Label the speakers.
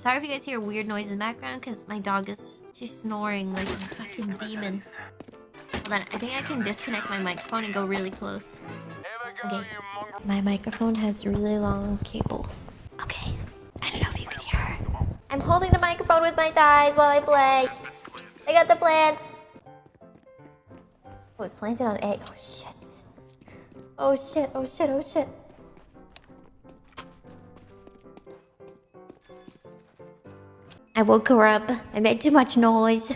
Speaker 1: I'm sorry if you guys hear weird noise in the background because my dog is she's snoring like a fucking demon. Hold on, I think I can disconnect my microphone and go really close. Okay. My microphone has really long cable. Okay. I don't know if you can hear her. I'm holding the microphone with my thighs while I play. I got the plant. Oh, it's planted on A. Oh shit. Oh shit, oh shit, oh shit. I woke her up. I made too much noise.